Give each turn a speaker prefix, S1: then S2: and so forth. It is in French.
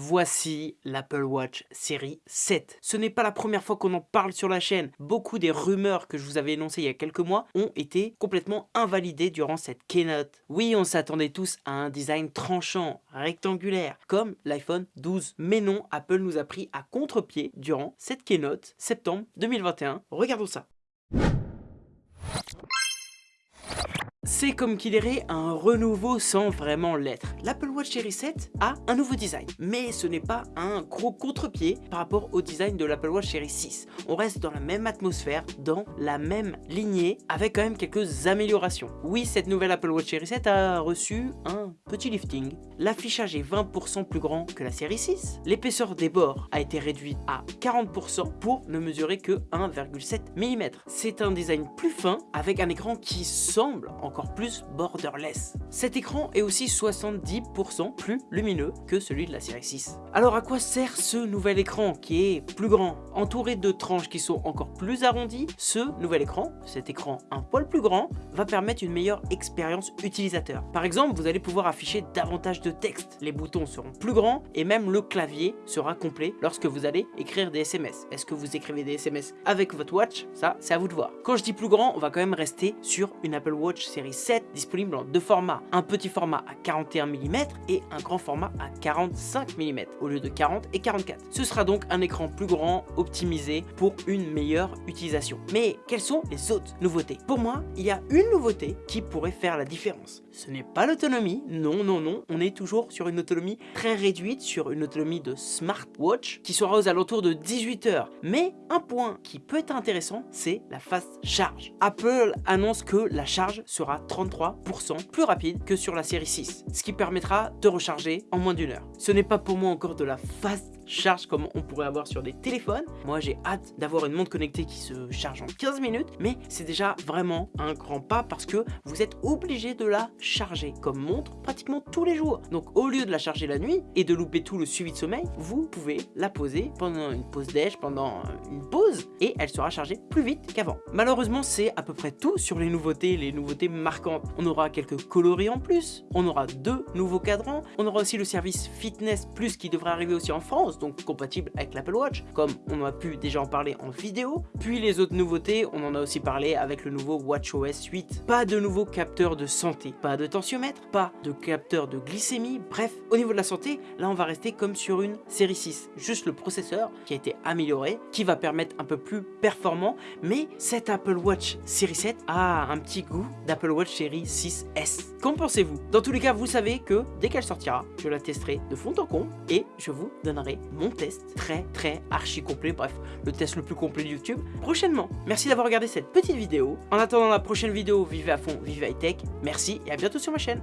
S1: Voici l'Apple Watch série 7. Ce n'est pas la première fois qu'on en parle sur la chaîne. Beaucoup des rumeurs que je vous avais énoncées il y a quelques mois ont été complètement invalidées durant cette keynote. Oui, on s'attendait tous à un design tranchant, rectangulaire, comme l'iPhone 12. Mais non, Apple nous a pris à contre-pied durant cette keynote, septembre 2021. Regardons ça. C'est comme qu'il irait un renouveau sans vraiment l'être. L'Apple Watch Series 7 a un nouveau design, mais ce n'est pas un gros contre-pied par rapport au design de l'Apple Watch Series 6. On reste dans la même atmosphère, dans la même lignée, avec quand même quelques améliorations. Oui, cette nouvelle Apple Watch Series 7 a reçu un petit lifting. L'affichage est 20% plus grand que la série 6. L'épaisseur des bords a été réduite à 40% pour ne mesurer que 1,7 mm. C'est un design plus fin, avec un écran qui semble encore plus borderless. Cet écran est aussi 70% plus lumineux que celui de la série 6. Alors à quoi sert ce nouvel écran qui est plus grand Entouré de tranches qui sont encore plus arrondies, ce nouvel écran, cet écran un poil plus grand, va permettre une meilleure expérience utilisateur. Par exemple, vous allez pouvoir afficher davantage de texte, les boutons seront plus grands et même le clavier sera complet lorsque vous allez écrire des SMS. Est-ce que vous écrivez des SMS avec votre watch? Ça, c'est à vous de voir. Quand je dis plus grand, on va quand même rester sur une Apple Watch série 7 disponible en deux formats, un petit format à 41 mm et un grand format à 45 mm au lieu de 40 et 44. Ce sera donc un écran plus grand, optimisé pour une meilleure utilisation. Mais quelles sont les autres nouveautés? Pour moi, il y a une nouveauté qui pourrait faire la différence. Ce n'est pas l'autonomie, non, non, non, on est toujours sur une autonomie très réduite, sur une autonomie de smartwatch qui sera aux alentours de 18 heures. Mais un point qui peut être intéressant, c'est la fast charge. Apple annonce que la charge sera 33% plus rapide que sur la série 6, ce qui permettra de recharger en moins d'une heure. Ce n'est pas pour moi encore de la fast charge comme on pourrait avoir sur des téléphones. Moi j'ai hâte d'avoir une montre connectée qui se charge en 15 minutes, mais c'est déjà vraiment un grand pas parce que vous êtes obligé de la charger comme montre pratiquement tous les jours. Donc au lieu de la charger la nuit et de louper tout le suivi de sommeil, vous pouvez la poser pendant une pause déj, pendant une pause et elle sera chargée plus vite qu'avant. Malheureusement c'est à peu près tout sur les nouveautés, les nouveautés marquantes. On aura quelques coloris en plus, on aura deux nouveaux cadrans, on aura aussi le service Fitness Plus qui devrait arriver aussi en France donc compatible avec l'Apple Watch, comme on a pu déjà en parler en vidéo. Puis les autres nouveautés, on en a aussi parlé avec le nouveau WatchOS 8. Pas de nouveau capteur de santé, pas de tensiomètre, pas de capteur de glycémie, bref, au niveau de la santé, là on va rester comme sur une série 6. Juste le processeur qui a été amélioré, qui va permettre un peu plus performant, mais cette Apple Watch série 7 a un petit goût d'Apple Watch série 6S. Qu'en pensez-vous? Dans tous les cas, vous savez que dès qu'elle sortira, je la testerai de fond en comble et je vous donnerai mon test très très archi complet, bref, le test le plus complet de YouTube, prochainement. Merci d'avoir regardé cette petite vidéo. En attendant la prochaine vidéo, vivez à fond, vivez high tech. Merci et à bientôt sur ma chaîne.